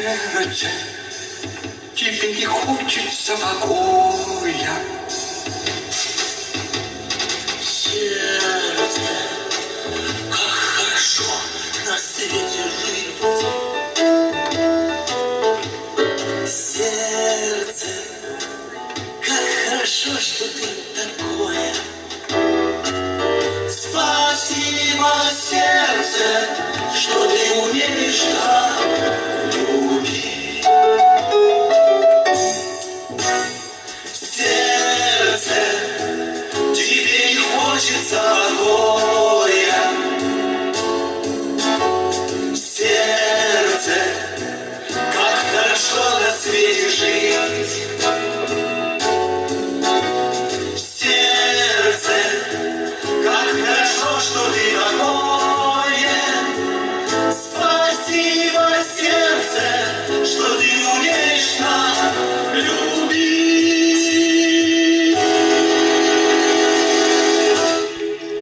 Сердце, тебе не хочется покоя. Сердце, как хорошо на свете жить. Сердце, как хорошо, что ты такое. Спасибо, сердце, что ты умеешь так.